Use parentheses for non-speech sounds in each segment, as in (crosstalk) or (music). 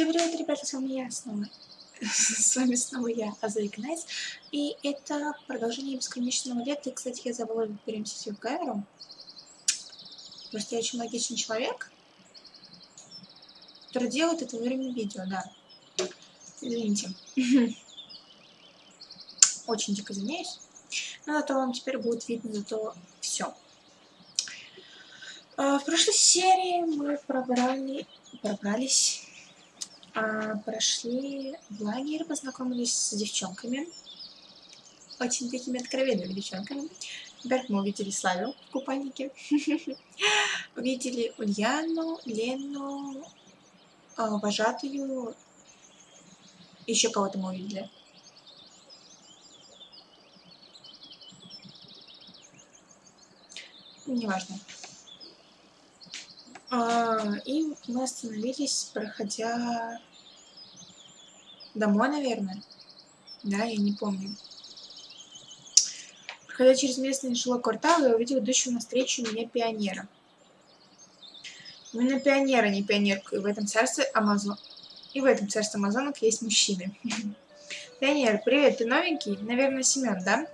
Всем привет, ребята, с вами я снова. (laughs) С вами снова я, Азарик Найс. И это продолжение бесконечного лета. И, кстати, я забыла переместить свою камеру. Просто я очень логичный человек, который делает это во время видео, да. Извините. (laughs) Очень дико извиняюсь. Но зато вам теперь будет видно зато все. А, в прошлой серии мы пробрали, пробрались прошли в лагерь, познакомились с девчонками. Очень такими откровенными девчонками. Во-первых, мы увидели Славю в купальнике. (laughs) увидели Ульяну, Лену, а, вожатую. Еще кого-то мы увидели. Неважно. А, и мы остановились, проходя домой, наверное. Да, я не помню. Проходя через местный жилой квартал, я увидела идущего навстречу меня пионера. Именно пионера, не пионерку. И в этом царстве Амазон... И в этом царстве Амазонок есть мужчины. (laughs) Пионер, привет, ты новенький? Наверное, Семен, да?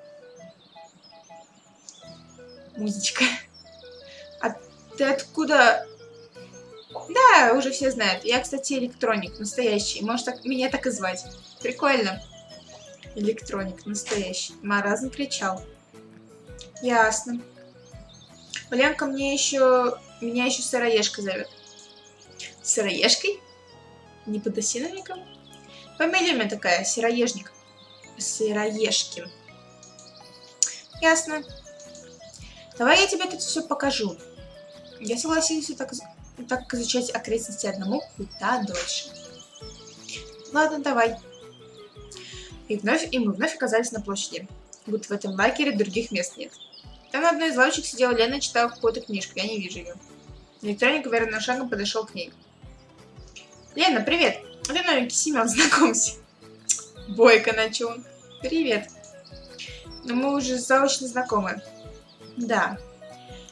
Музычка. А ты откуда да, уже все знают. Я, кстати, электроник, настоящий. Может, так, меня так и звать. Прикольно. Электроник, настоящий. Маразм кричал. Ясно. Полянка мне еще... Меня еще сыроежка зовет. Сыроежкой? Не подосиновником? Фамилия у меня такая, сыроежник. Сыроежкин. Ясно. Давай я тебе тут все покажу. Я согласился так так как изучать окрестности одному куда дольше. Ладно, давай. И вновь, и мы вновь оказались на площади. Будто в этом лагере других мест нет. Там на одной из лавочек сидела Лена и читала какую-то книжку. Я не вижу ее. Электроник уверенным шагом подошел к ней. Лена, привет! Это новенький Семен, (laughs) знакомься. Бойко начал. Привет. Но мы уже заочно знакомы. Да,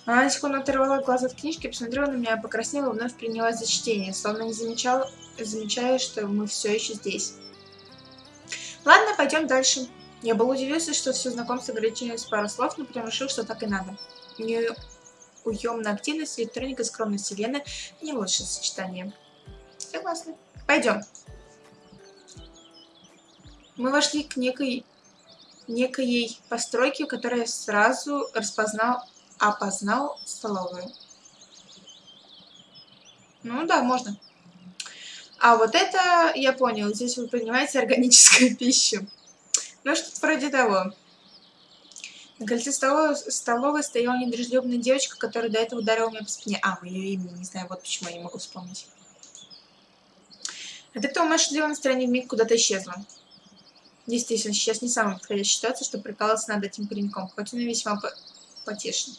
она на секунду оторвала глаз от книжки, посмотрела на меня, покраснела и вновь принялась за чтение, словно не замечала, замечая, что мы все еще здесь. Ладно, пойдем дальше. Я был удивился, что все знакомство ограничилось пару слов, но потом решил, что так и надо. Неуемная активность, электроника, скромность Лены – не лучшее сочетание. Согласна. Пойдем. Мы вошли к некой, некой постройке, которая сразу распознал опознал столовую. Ну да, можно. А вот это, я понял, здесь вы принимаете органическую (laughs) пищу. Ну, что-то вроде того. На кольце столовой, столовой стояла недружелюбная девочка, которая до этого ударила меня по спине. А, ее имя, не знаю, вот почему я не могу вспомнить. От этого моя шутливое настроение вмиг куда-то исчезло. Действительно, сейчас не самая подходящая ситуация, чтобы прикалываться над этим пареньком, хоть он и весьма потешный.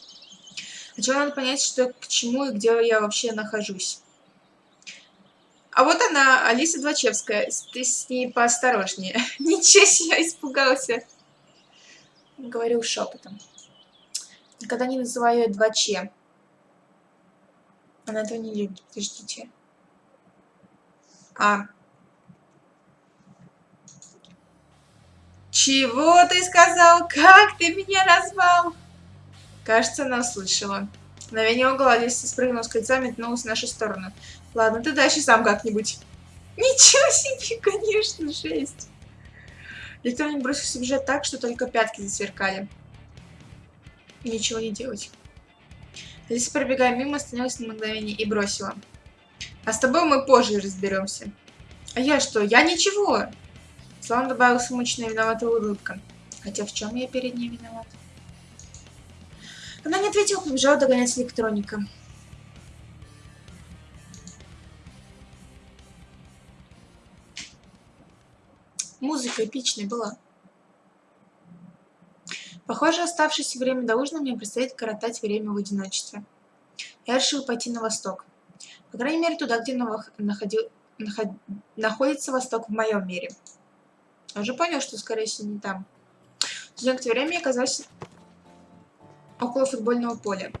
Сначала надо понять, что к чему и где я вообще нахожусь. А вот она, Алиса Двачевская. Ты с ней поосторожнее. (laughs) Ничего себе, испугался. Говорил шепотом. Никогда не называю ее Дваче. Она этого не любит. Подождите. А. Чего ты сказал? Как ты меня назвал? Кажется, она услышала. Мгновение угла Алиса спрыгнула с кольца метнулась в нашу сторону. Ладно, ты дальше сам как-нибудь. Ничего себе, (laughs) конечно, жесть. Электроник бросился бежать так, что только пятки засверкали. Ничего не делать. Алиса, пробегая мимо, остановилась на мгновение и бросила. А с тобой мы позже разберемся. А я что? Я ничего. Слава добавил смучная виноватая улыбка. Хотя в чем я перед ней виноват? Она не ответила, побежала догонять электроника. Музыка эпичная была. Похоже, оставшееся время до ужина мне предстоит коротать время в одиночестве. Я решил пойти на восток. По крайней мере, туда, где находил, наход, находится восток в моем мире. Я уже понял, что, скорее всего, не там. Через некоторое время я оказался около футбольного поля.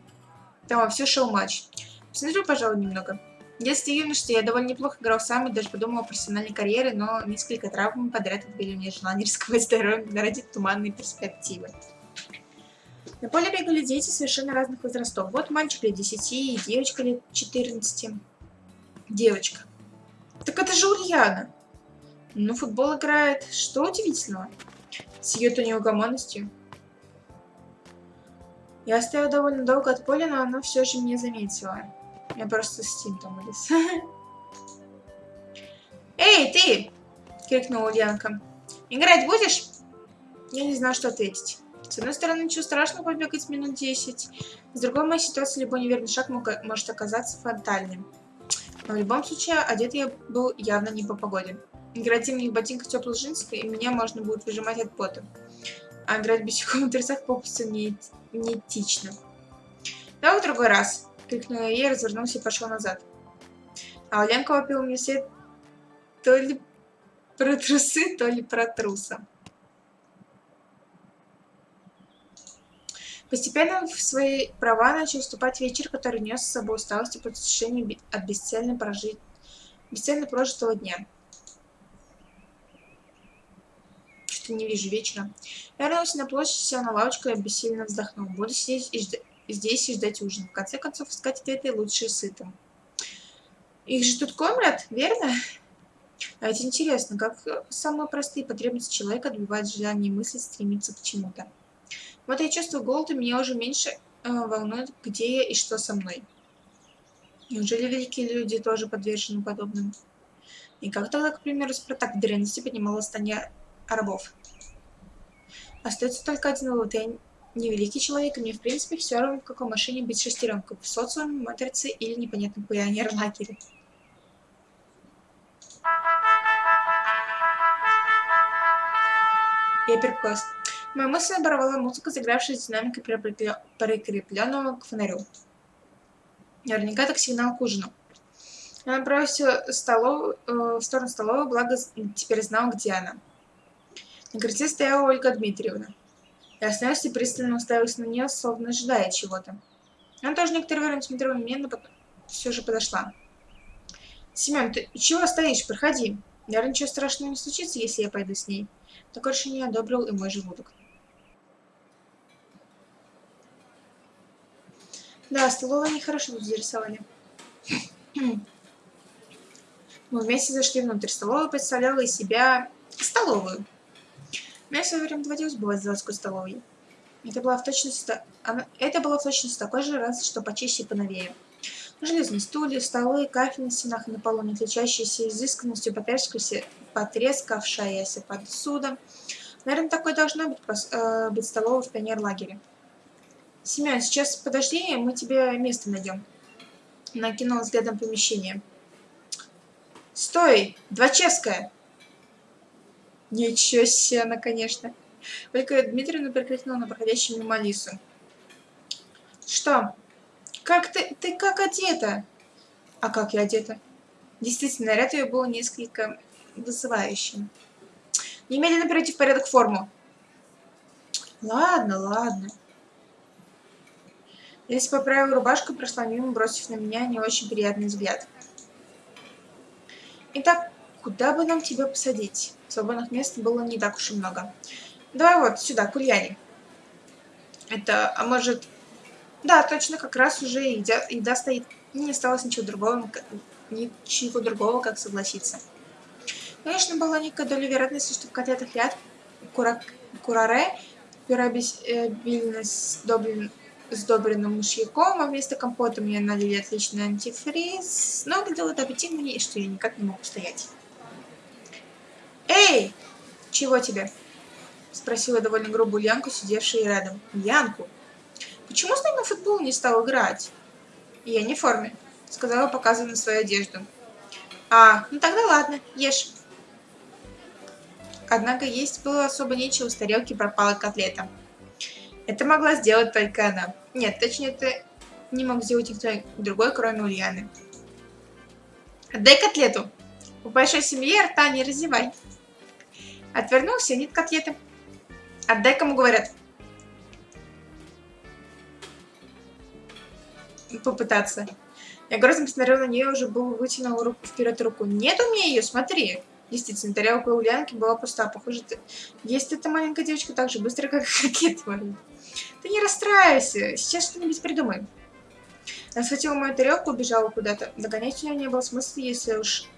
Там все шел матч. Посмотрю, пожалуй, немного. В детстве и юношестве я довольно неплохо играл сам и даже подумал о профессиональной карьере, но несколько травм подряд отбили мне желание (laughs) рисковать здоровьем ради туманной перспективы. На поле бегали дети совершенно разных возрастов. Вот мальчик лет 10 и девочка лет 14. Девочка. Так это же Ульяна. Ну, футбол играет. Что удивительного? С ее-то неугомонностью. Я стояла довольно долго от поля, но она все же меня заметила. Я просто с тинтом вылез. (laughs) «Эй, ты!» — крикнула Ульянка. «Играть будешь?» Я не знаю, что ответить. С одной стороны, ничего страшного побегать минут 10. С другой, моей ситуации любой неверный шаг может оказаться фатальным. Но в любом случае, одет я был явно не по погоде. Играть в зимних ботинках теплых джинсов, и меня можно будет выжимать от пота. А играть босиком в трясах попросту не, неэтично. Давай в другой раз, крикнула и развернулся и пошел назад. А Оленка вопил мне все то ли про трусы, то ли про труса. Постепенно в свои права начал вступать вечер, который нес с собой усталость и предвкушение от бесцельно, прожить... бесцельно прожитого дня. Что не вижу вечера. Я вернулся на площадь, сел на лавочку и бессильно вздохнул. Буду сидеть и ждать здесь и ждать ужин. В конце концов, искать ответы лучше сытым. Их же тут кормят, верно? А это интересно, как самые простые потребности человека отбивают желание мысли стремиться к чему-то. Вот я чувствую голод, и меня уже меньше э, волнует, где я и что со мной. Неужели великие люди тоже подвержены подобным? И как тогда, к примеру, Спартак в древности поднимал восстание рабов? Остается только один вывод. Я не человек, и мне, в принципе, все равно, в какой машине быть шестеренкой. В социуме, матрице или непонятном пионер-лагере. Я перекос. Моя мысль оборвала музыка, заигравшая с динамикой прикрепленного к фонарю. Наверняка так сигнал к ужину. Я направился столов... э, в сторону столовой, благо теперь знал, где она. На крыльце стояла Ольга Дмитриевна. Я остановился и пристально уставился на нее, словно ожидая чего-то. Она тоже некоторое время смотрела на меня, но потом все же подошла. «Семен, ты чего стоишь? Проходи. Наверное, ничего страшного не случится, если я пойду с ней». Такое решение одобрил и мой желудок. Да, столовая нехорошо тут зарисовали. Мы вместе зашли внутрь. Столовая представляла из себя столовую. Мне в свое время доводилось бывать в заводской столовой. Это была в точности, она, это было в точности такой же, раз что почище и поновее. Железные стулья, столы, кафель на стенах и на полу, не отличающиеся изысканностью, потрескавшаяся посуда. Наверное, такой должна быть, э, быть столовой в пионерлагере. Семен, сейчас подожди, мы тебе место найдем. Накинул взглядом помещение. Стой! Двачевская! Ничего себе она, конечно. Только Дмитриевна прикрикнула на проходящую мимо Алису. Что? Как ты, ты как одета? А как я одета? Действительно, наряд ее был несколько вызывающим. Немедленно перейти в порядок форму. Ладно, ладно. Если поправила рубашку, прошла мимо, бросив на меня не очень приятный взгляд. Итак, куда бы нам тебя посадить? Свободных мест было не так уж и много. Давай вот сюда, к Ульяне. Это, а может... Да, точно, как раз уже еда, еда стоит. Не осталось ничего другого, ничего другого, как согласиться. Конечно, была некая доля вероятности, что в котлетах яд кура, кураре, пюробильно сдоблен сдобренным мышьяком, а вместо компота мне налили отличный антифриз, но выглядело это аппетитно, что я никак не могу стоять. «Эй! Чего тебе?» — спросила довольно грубую Янку, сидевшая рядом. «Янку? Почему с нами в футбол не стал играть?» «Я не в форме», — сказала, показывая на свою одежду. «А, ну тогда ладно, ешь». Однако есть было особо нечего, с тарелки пропала котлета. Это могла сделать только она. Нет, точнее, это не мог сделать никто другой, кроме Ульяны. Отдай котлету. В большой семье рта не разевай. Отвернулся, нет котлеты. Отдай, кому говорят. Попытаться. Я грозно посмотрел на нее, уже был вытянул руку вперед руку. Нет у меня ее, смотри. Действительно, тарелка Ульянки была пуста. Похоже, ты... есть эта маленькая девочка так же быстро, как (laughs) варит. Ты не расстраивайся, сейчас что-нибудь придумаем. Она схватила мою тарелку, убежала куда-то. Догонять ее не было смысла, если уж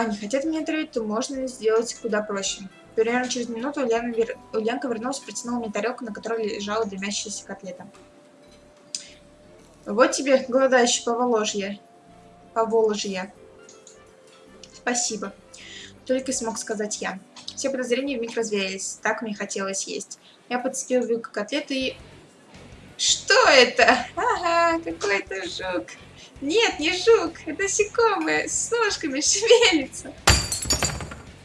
они хотят меня отравить, то можно сделать куда проще. Примерно через минуту Ульяна вер... Ульянка вернулась и протянула мне тарелку, на которой лежала дымящаяся котлета. Вот тебе, голодающий поволожье. Поволожье. Спасибо. Только смог сказать я. Все подозрения вмиг развеялись. Так мне хотелось есть. Я подцепил вилку котлеты и... Что это? Ага, какой-то жук. Нет, не жук, это насекомое с ножками (laughs) шевелится.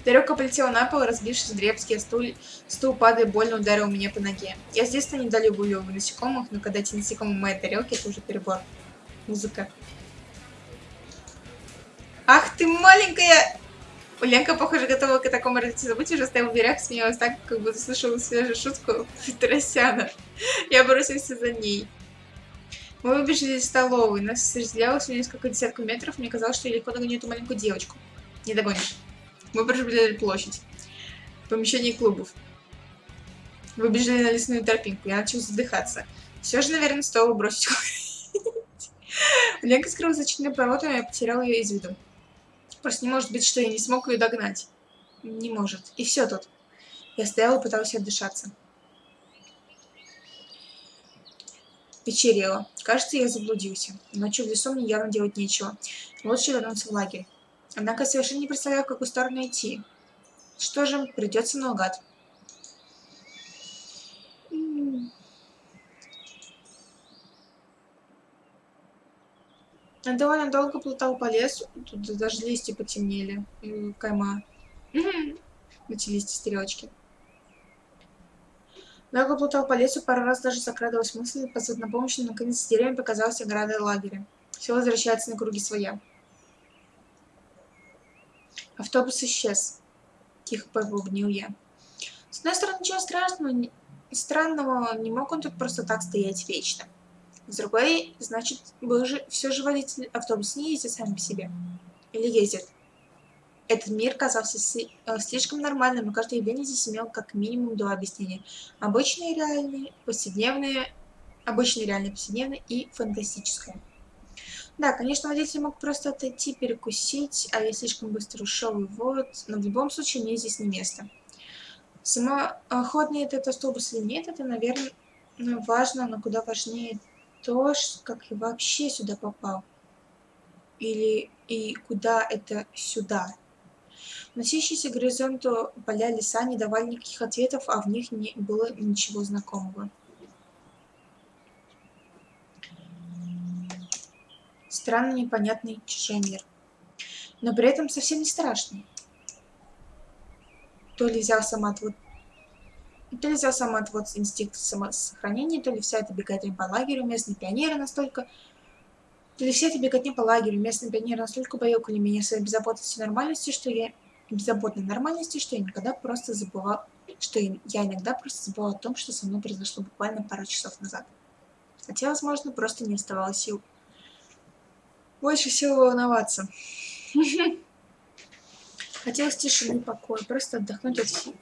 Тарелка полетела на пол, разбившись в дребский, а стул, стул падая больно ударил меня по ноге. Я с детства недолюбливаю насекомых, но когда эти насекомые в моей тарелке, это уже перебор. Музыка. Ах ты маленькая! Ленка, похоже, готова к такому развитию событий, уже стояла в дверях, смеялась так, как будто слышала свежую шутку Тарасяна. Я бросился за ней. Мы выбежали из столовой, нас разделялось всего несколько десятков метров, мне казалось, что я легко догоню эту маленькую девочку. Не догонишь. Мы пробежали площадь. Помещение клубов. Выбежали на лесную тропинку, я начал задыхаться. Все же, наверное, стоило бросить (laughs) Ленка скрылась за четырьмя поворотами, я потерял ее из виду. Просто не может быть, что я не смог ее догнать. Не может. И все тут. Я стоял и пытался отдышаться. Вечерело. Кажется, я заблудился. Ночью в лесу мне явно делать нечего. Лучше вернуться в лагерь. Однако совершенно не представляю, в какую сторону идти. Что же, придется наугад. Я довольно долго плутал по лесу. Тут даже листья потемнели. Кайма. Эти листья стрелочки. Долго плутал по лесу, пару раз даже закрадывалась мысль позвать на помощь, но наконец с деревьями показалась ограда лагеря. Все возвращается на круги своя. Автобус исчез. Тихо побубнил я. С одной стороны, ничего страшного, странного, не мог он тут просто так стоять вечно. С другой, значит, вы же, все же водитель автобуса не ездит сами по себе. Или ездит. Этот мир казался э, слишком нормальным, и каждое явление здесь имело как минимум два объяснения. Обычные реальные, повседневные, обычные реальные, повседневные и фантастическое. Да, конечно, водитель мог просто отойти, перекусить, а я слишком быстро ушел, и вот, но в любом случае мне здесь не место. Самоходный этот автобус или нет, это, наверное, важно, но куда важнее то, как я вообще сюда попал. Или и куда это сюда. Носящиеся горизонту поля леса не давали никаких ответов, а в них не было ничего знакомого. Странный, непонятный чужой мир. Но при этом совсем не страшный. То ли взял самоотвод то ли взял самоотвод инстинкт самосохранения, то ли вся эта беготня по лагерю, местные пионеры настолько... То ли вся эта беготня по лагерю, местные пионеры настолько баюкали меня своей беззаботностью и нормальностью, что я... Беззаботной нормальности, что я никогда просто забывал... Что я иногда просто забывал о том, что со мной произошло буквально пару часов назад. Хотя, возможно, просто не оставалось сил. Больше всего волноваться. (laughs) Хотелось тишины покоя, просто отдохнуть от всего.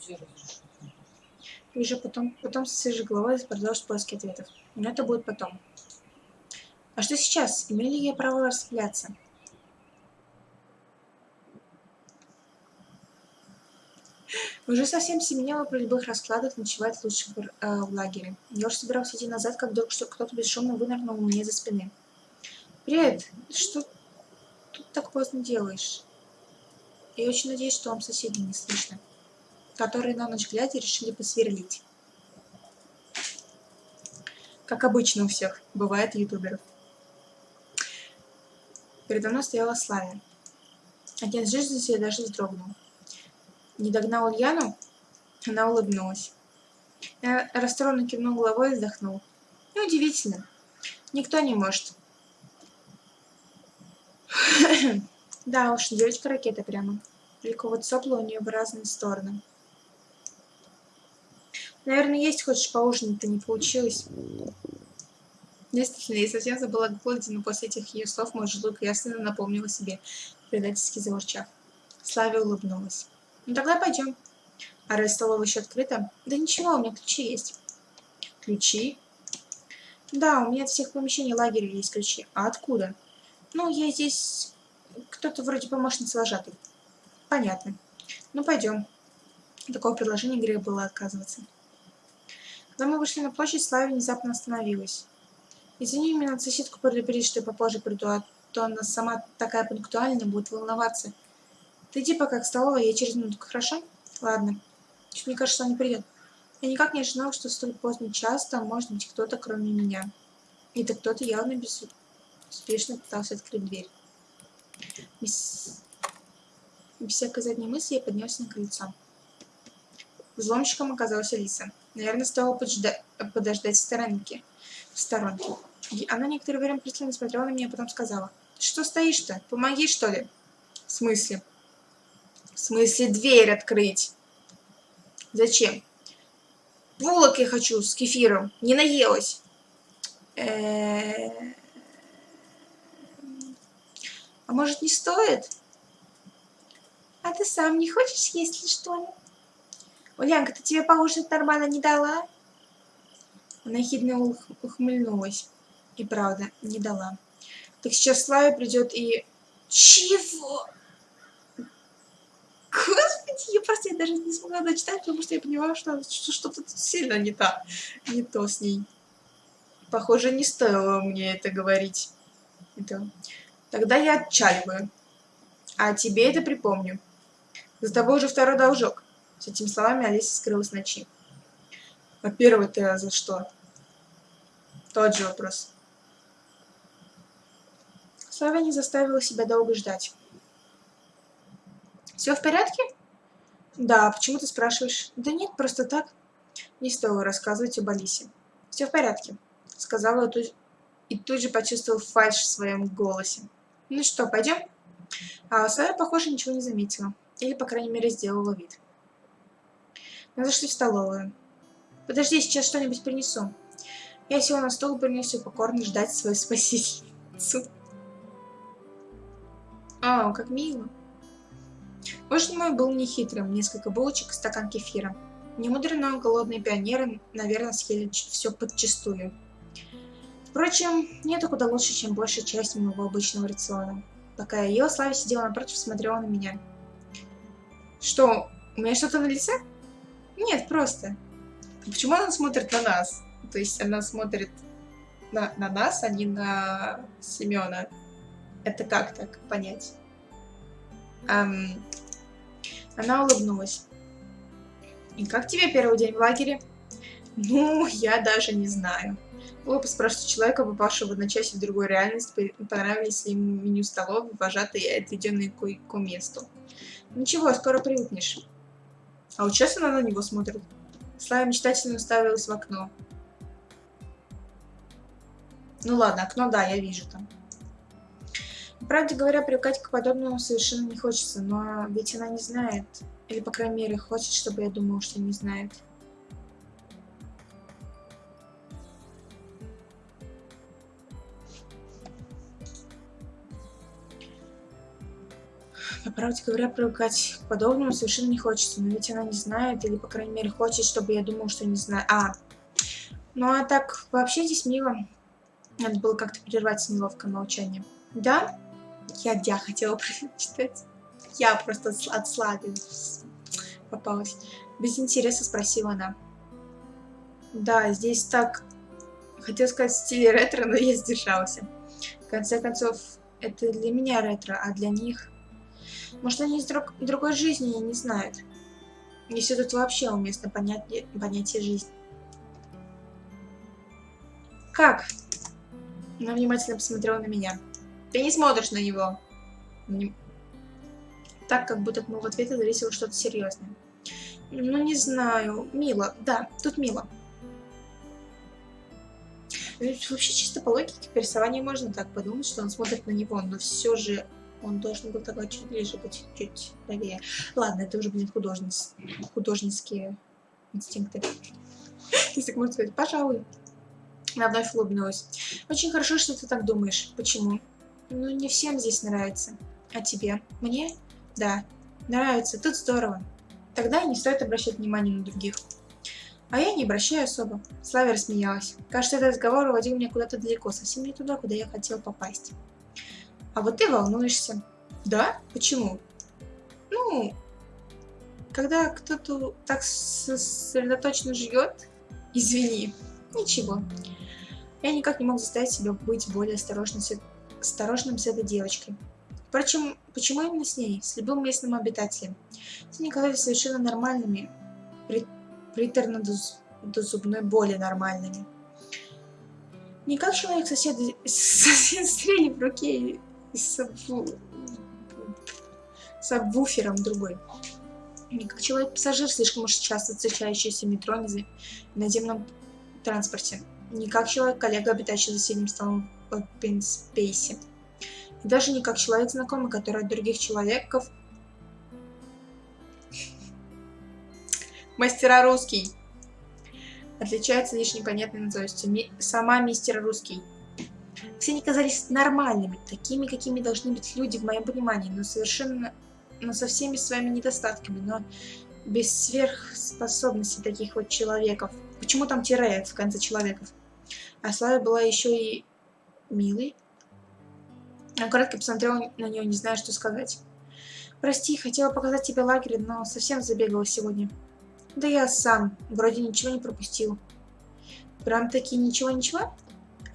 И уже потом, потом с свежей головой продолжить поиски ответов. Но это будет потом. А что сейчас? Имею ли я право расслабляться? Уже совсем семенело при любых раскладах ночевать лучше в, э, в лагере. Я уже собирался идти назад, как вдруг кто-то бесшумно вынырнул меня за спины. «Привет! Что тут так поздно делаешь?» Я очень надеюсь, что вам соседей не слышно которые на ночь глядя решили посверлить. Как обычно у всех бывает ютуберов. Передо мной стояла Славя. Отец жизни даже вздрогнул. Не догнал Ульяну? Она улыбнулась. Я расстроенно кивнул головой и вздохнул. Неудивительно. Никто не может. (coughs) да уж, девочка-ракета прямо. Только вот сопла у нее в разные стороны. Наверное, есть хочешь поужинать-то не получилось. Действительно, я совсем забыла о голоде, но после этих ее слов мой желудок ясно напомнил о себе, предательски заворчав. Славе улыбнулась. «Ну тогда пойдем». «А раз столовая еще открыта?» «Да ничего, у меня ключи есть». «Ключи?» «Да, у меня от всех помещений лагеря есть ключи. А откуда?» «Ну, я здесь... Кто-то вроде помощницы вожатой». «Понятно. Ну, пойдем». Такого предложения грех было отказываться. Когда мы вышли на площадь, Слава внезапно остановилась. «Извини, надо соседку предупредить, что я попозже приду, а то она сама такая пунктуальная, будет волноваться. Ты иди пока к столовой, я через минутку, хорошо? Ладно. Чуть мне кажется, что он не придет. Я никак не ожидал, что столь поздний час там может быть кто-то, кроме меня. И то кто-то явно безуспешно пытался открыть дверь. Без... Без всякой задней мысли я поднялся на крыльцо. Взломщиком оказался Лиса. Наверное, стоило поджда... подождать в сторонке. В сторонке. Она некоторое время пристально смотрела на меня, а потом сказала. что стоишь-то? Помоги, что ли? В смысле? В смысле дверь открыть? Зачем? Булок я хочу с кефиром. Не наелась. А может не стоит? А ты сам не хочешь есть ли что ли? Улянка, ты тебе поужинать нормально не дала? Она хитро ухмыльнулась. И правда, не дала. Так сейчас Славя придет и... Чего? Господи, я просто я даже не смогла дочитать, потому что я поняла, что что-то сильно не то, не то с ней. Похоже, не стоило мне это говорить. Это... Тогда я отчаливаю. А тебе это припомню. За тобой уже второй должок. С этими словами Алиса скрылась ночи. А первый ты за что? Тот же вопрос. Слава не заставила себя долго ждать. Все в порядке? Да, почему ты спрашиваешь? Да нет, просто так. Не стоило рассказывать об Алисе. Все в порядке, сказала тут, и тут же почувствовал фальшь в своем голосе. Ну что, пойдем? А Сара, похоже, ничего не заметила. Или, по крайней мере, сделала вид. Мы зашли в столовую. Подожди, сейчас что-нибудь принесу. Я села на стол и принесу покорно ждать свою спасительницу. А, как мило. Ужин мой был нехитрым, несколько булочек и стакан кефира. Немудренно голодные пионеры, наверное, съели все подчистую. Впрочем, мне так куда лучше, чем большая часть моего обычного рациона. Пока я ела, Славя сидела напротив и смотрела на меня. Что, у меня что-то на лице? Нет, просто. Почему она смотрит на нас? То есть она смотрит на, на нас, а не на Семена. Это как так понять? Эм, она улыбнулась. «И как тебе первый день в лагере?» «Ну, я даже не знаю». Глупо спрашивать человека, попавшего в одночасье в другую реальность, понравились ли ему меню столовой, вожатые и отведенные к месту. «Ничего, скоро привыкнешь». А вот сейчас она на него смотрит. Слава мечтательно уставилась в окно. Ну ладно, окно, да, я вижу там. Правде говоря, привыкать к подобному совершенно не хочется, но ведь она не знает. Или, по крайней мере, хочет, чтобы я думала, что не знает. По правде говоря, привыкать к подобному совершенно не хочется, но ведь она не знает, или, по крайней мере, хочет, чтобы я думала, что не знаю. А, ну а так, вообще здесь мило. Надо было как-то прервать неловкое молчание. Да? Я я хотела (laughs) прочитать. Я просто от славы попалась. Без интереса спросила она. Да, здесь так... Хотела сказать в стиле ретро, но я сдержался. В конце концов, это для меня ретро, а для них... Может, они из друг... другой жизни не знают. Если тут вообще уместно понятие, понятие жизни. Как? Она внимательно посмотрела на меня. Ты не смотришь на него. Не... Так, как будто от моего ответа зависело что-то серьезное. Ну, не знаю. Мило. Да, тут мило. Вообще, чисто по логике, по рисованию можно так подумать, что он смотрит на него, но все же он должен был такой чуть ближе быть, чуть правее. Ладно, это уже будет художниц... художницкие инстинкты. (laughs) Если можно сказать, пожалуй. Она вновь улыбнулась. Очень хорошо, что ты так думаешь. Почему? Ну, не всем здесь нравится. А тебе? Мне? Да. Нравится. Тут здорово. Тогда не стоит обращать внимание на других. А я не обращаю особо. Славя рассмеялась. Кажется, этот разговор уводил меня куда-то далеко, совсем не туда, куда я хотела попасть. А вот ты волнуешься. Да? Почему? Ну, когда кто-то так сосредоточенно живет, извини, ничего. Я никак не мог заставить себя быть более осторожным осторожным с этой девочкой. Впрочем, почему именно с ней, с любым местным обитателем? Все они казались совершенно нормальными, при, приторно до, до зубной боли нормальными. Не как человек сосед, сосед стрели в руке с, с обвуфером другой. Не как человек-пассажир, слишком уж часто встречающийся в метро в наземном транспорте. Не как человек-коллега, обитающий за соседним столом Open Space. И даже не как человек знакомый, который от других человеков... Мастера русский. Отличается лишь непонятной назовностью. Ми... Сама мистер русский. Все они казались нормальными, такими, какими должны быть люди в моем понимании, но совершенно но со всеми своими недостатками, но без сверхспособностей таких вот человеков. Почему там тире в конце человеков? А Слава была еще и милой. Я кратко посмотрела на нее, не зная, что сказать. «Прости, хотела показать тебе лагерь, но совсем забегала сегодня». «Да я сам. Вроде ничего не пропустил». «Прям-таки ничего-ничего?»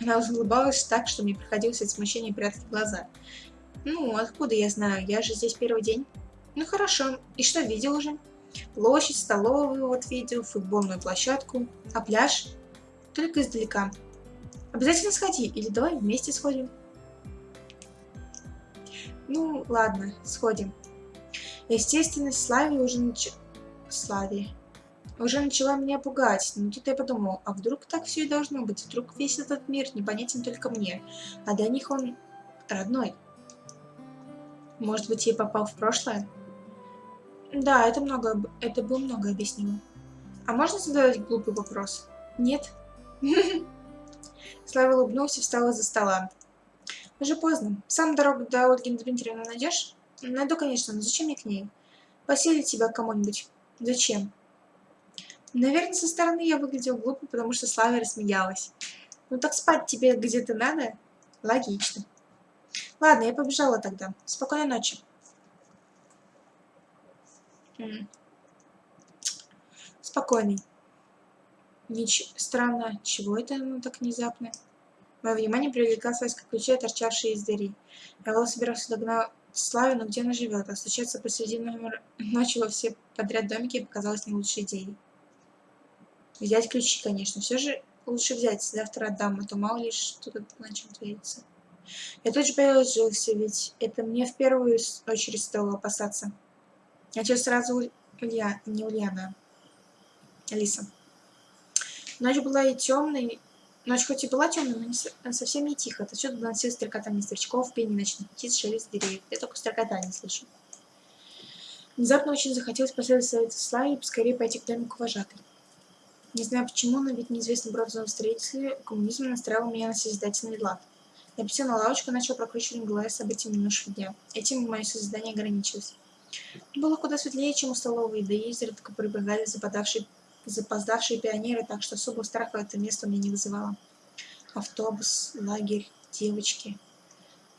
Она улыбалась так, что мне приходилось от смущения прятать глаза. Ну, откуда я знаю? Я же здесь первый день. Ну хорошо. И что видел уже? Площадь, столовую вот видел, футбольную площадку. А пляж? Только издалека. Обязательно сходи, или давай вместе сходим. Ну, ладно, сходим. Естественно, Славе уже нач... Славе. Уже начала меня пугать, но тут я подумал, а вдруг так все и должно быть? Вдруг весь этот мир непонятен только мне, а для них он родной. Может быть, я попал в прошлое? Да, это много, это бы много объяснило. А можно задать глупый вопрос? Нет? (laughs) Слава улыбнулся и встал из-за стола. Уже поздно. Сам дорогу до Ольги Дмитриевны найдешь? Найду, конечно, но зачем мне к ней? Поселить тебя кому-нибудь. Зачем? Наверное, со стороны я выглядел глупо, потому что Слава рассмеялась. Ну так спать тебе где-то надо? Логично. Ладно, я побежала тогда. Спокойной ночи. Спокойный. Нич... Странно, чего это оно так внезапно? Мое внимание привлекла связка ключей, торчавшие из двери. Я было собирался догнать Славину, где она живет, а стучаться посреди (laughs) ночи во все подряд домики показалось не лучшей идеей. Взять ключи, конечно. Все же лучше взять. Завтра отдам, а то мало ли что тут начал твориться. Я тут же положился, ведь это мне в первую очередь стоило опасаться. А что сразу Улья, не Ульяна, Алиса. Ночь была и темной, ночь хоть и была темной, но не, совсем не тихо. Отсюда доносилось стрекотание строчков, пение ночных птиц, шелест деревьев. Я только стрекотание слышу. Внезапно очень захотелось последовать совету Славе и поскорее пойти к домику вожатой. Не знаю почему, но ведь неизвестный бронзовый строитель коммунизм настраивал меня на созидательный лад. Присел на лавочку и начал прокручивать в голове события минувшего дня. Этим мое создание ограничилось. Было куда светлее, чем у столовой, да и изредка прибегали западавшие, запоздавшие пионеры, так что особого страха это место мне не вызывало. Автобус, лагерь, девочки.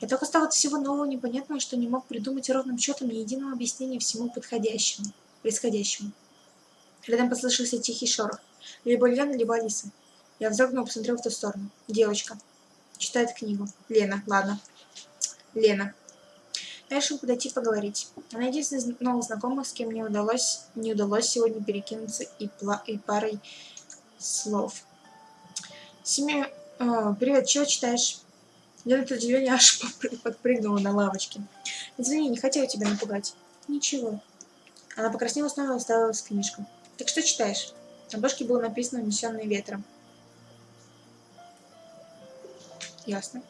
Я только стал от всего нового непонятного, что не мог придумать ровным счетом ни единого объяснения всему подходящему, происходящему. Рядом послышался тихий шорох. Либо Лена, либо Алиса. Я вздрогнул посмотрел в ту сторону. Девочка. Читает книгу. Лена, ладно. Лена. Я решил подойти поговорить. Она единственная из новых знакомых, с кем мне удалось, не удалось сегодня перекинуться и, и парой слов. Семья... О, привет, чего читаешь? Я от удивления аж подпрыгнула на лавочке. Извини, не хотела тебя напугать. Ничего. Она покраснела снова и уставилась в книжку. Так что читаешь? На обложке было написано «Унесенный ветром». Ясно.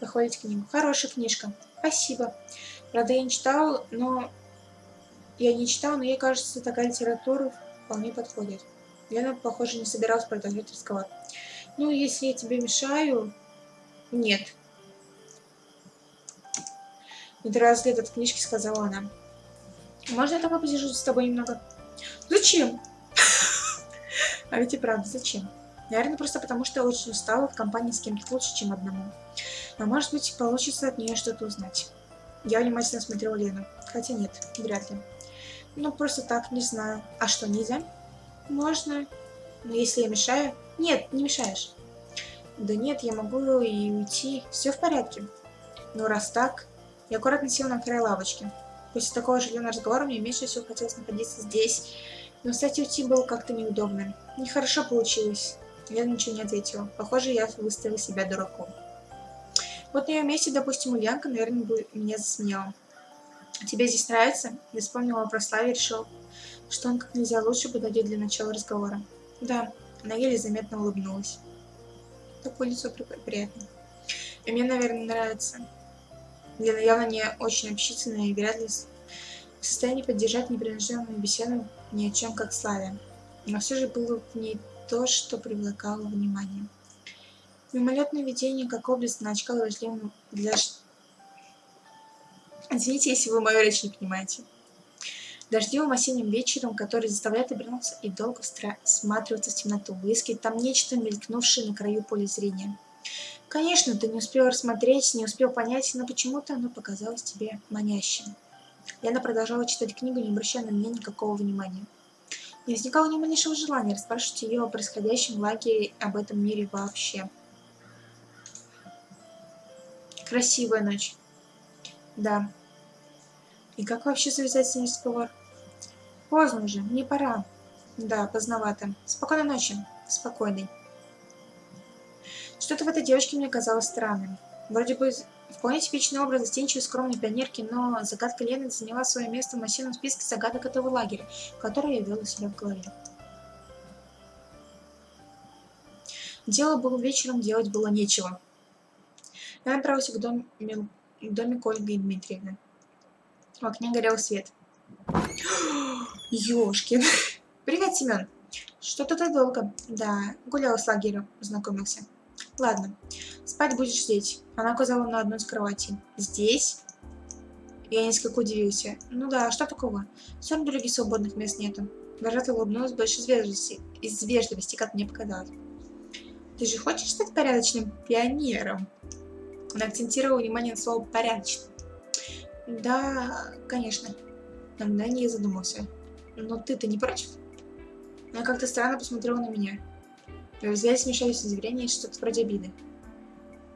Доходите книгу. Хорошая книжка. Спасибо. Правда, я не читала, но... Я не читала, но ей кажется, такая литература вполне подходит. Лена, похоже, не собиралась продолжать разговор. Ну, если я тебе мешаю... Нет. Не отрываясь взгляд от книжки, сказала она. Можно я тогда посижу с тобой немного? Зачем? (laughs) А ведь и правда, зачем? Наверное, просто потому, что я очень устала в компании с кем-то лучше, чем одному. А может быть, получится от нее что-то узнать. Я внимательно смотрела Лену. Хотя нет, вряд ли. Ну, просто так, не знаю. А что, нельзя? Можно. Но если я мешаю... Нет, не мешаешь. Да нет, я могу и уйти. Все в порядке. Ну, раз так... Я аккуратно села на край лавочки. После такого оживленного разговора мне меньше всего хотелось находиться здесь. Но, кстати, уйти было как-то неудобно. Нехорошо получилось. Я ничего не ответила. Похоже, я выставила себя дураком. Вот на ее месте, допустим, Ульянка, наверное, бы меня засмеяла. «Тебе здесь нравится?» Я вспомнила про Славе и решил, что он как нельзя лучше подойдет для начала разговора. «Да», она еле заметно улыбнулась. Такое лицо приятно. И мне, наверное, нравится. Лена явно не очень общительная и вряд ли в состоянии поддержать непринужденную беседу ни о чем, как Славе. Но все же было в ней то, что привлекало внимание. Мимолетное видение, как область на очках дождливым для... Извините, если вы мою речь не понимаете. Дождливым осенним вечером, который заставляет обернуться и долго всматриваться в темноту, выискивать там нечто, мелькнувшее на краю поля зрения. Конечно, ты не успел рассмотреть, не успел понять, но почему-то оно показалось тебе манящим. Яна продолжала читать книгу, не обращая на меня никакого внимания. Не возникало ни малейшего желания расспрашивать ее о происходящем в лагере об этом мире вообще. Красивая ночь. Да. И как вообще завязать с ней разговор? Поздно уже, мне пора. Да, поздновато. Спокойной ночи. Спокойной. Что-то в этой девочке мне казалось странным. Вроде бы вполне типичный образ застенчивой скромной пионерки, но загадка Лены заняла свое место в массивном списке загадок этого лагеря, который я вел у себя в голове. Дело было вечером, делать было нечего. Я направился к, дом, к домику Ольги Дмитриевны. В окне горел свет. Ёшкин. Привет, Семен. Что-то ты долго. Да, гулял с лагерем, знакомился. Ладно, спать будешь здесь. Она указала на одну из кроватей. Здесь? Я несколько удивился. Ну да, что такого? Все равно других свободных мест нету. Вожатая улыбнулась больше из вежливости, из вежливости, как мне показалось. Ты же хочешь стать порядочным пионером? Она акцентировала внимание на слово «порядочный». Да, конечно. На мгновение задумался. Но ты-то не против? Она как-то странно посмотрела на меня. В взгляде смешались удивление и что-то вроде обиды.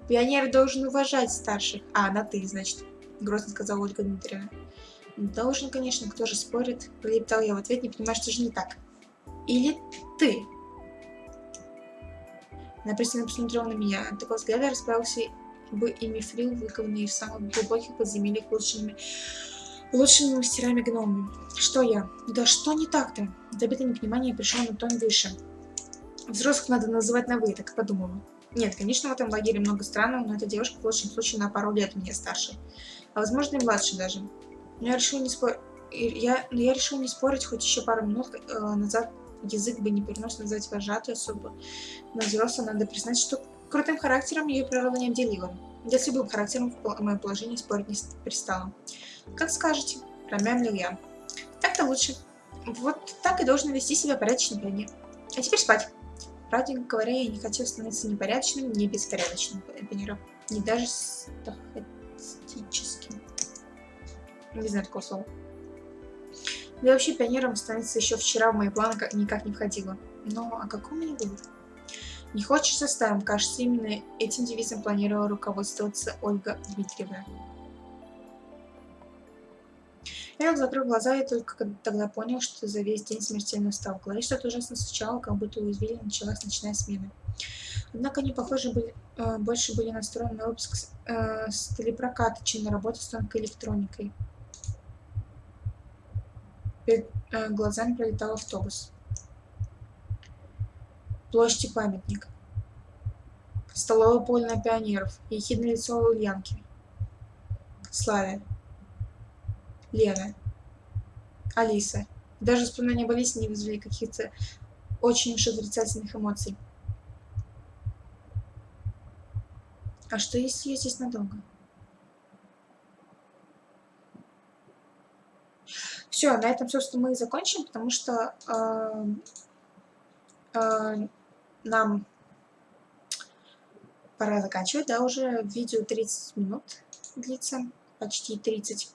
Пионер должен уважать старших. А, на ты, значит, грозно сказала Ольга Дмитриевна. Должен, конечно, кто же спорит, пролептал я в ответ, не понимая, что же не так. Или ты? Она пристально посмотрела на меня. От такого взгляда расправился бы и мифрил, выкованный в самых глубоких подземельях лучшими, лучшими мастерами гномами. Что я? Да что не так-то? Добитое непонимание пришел на тон выше. Взрослых надо называть на «вы», так подумала. Нет, конечно, в этом лагере много странного, но эта девушка в лучшем случае на пару лет меня старше. А возможно и младше даже. Но я решил не спорить. Я, но я решил не спорить, хоть еще пару минут э, назад язык бы не перенес назвать вожатую особо. Но взрослым надо признать, что Крутым характером ее природа не обделила. Да с любым характером в моем положении спорить не пристала. Как скажете, промямлил я. Так-то лучше. Вот так и должен вести себя порядочный пионер. А теперь спать. Правда говоря, я не хотел становиться ни порядочным, ни беспорядочным пионером. Не даже стахастическим. Не знаю такого слова. Да вообще пионером становиться еще вчера в мои планы никак не входило. Но о каком мне вывод? Не хочешь заставим, кажется, именно этим девизом планировала руководствоваться Ольга Дмитриевна. Я закрыл глаза и только тогда понял, что за весь день смертельно устал. В что-то ужасно стучало, как будто у извилин началась ночная смена. Однако они, похоже, были, э, больше были настроены на выпуск э, с чем на работу с тонкой электроникой. Перед э, глазами пролетал автобус площади памятник. Столовое поле на пионеров. Ехидное лицо Ульянки. Славя. Лена. Алиса. Даже вспоминания об Алисе не вызвали каких-то очень уж отрицательных эмоций. А что, если я здесь надолго? Все, на этом, собственно, мы и закончим, потому что э, э, нам пора заканчивать, да, уже видео 30 минут длится, почти 30.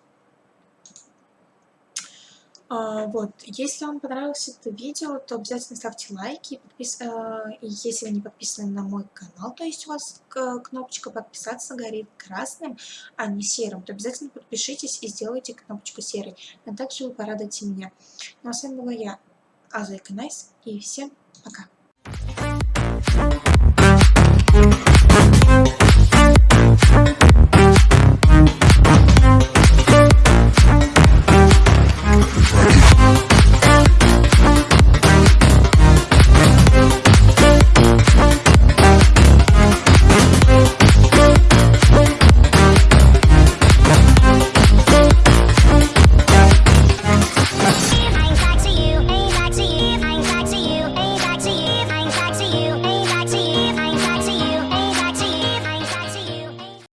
А, вот, если вам понравилось это видео, то обязательно ставьте лайки, подпис... и если вы не подписаны на мой канал, то есть у вас кнопочка подписаться горит красным, а не серым, то обязательно подпишитесь и сделайте кнопочку серой, а также вы порадуете меня. Ну а с вами была я, Азуика Найс, и всем пока! We'll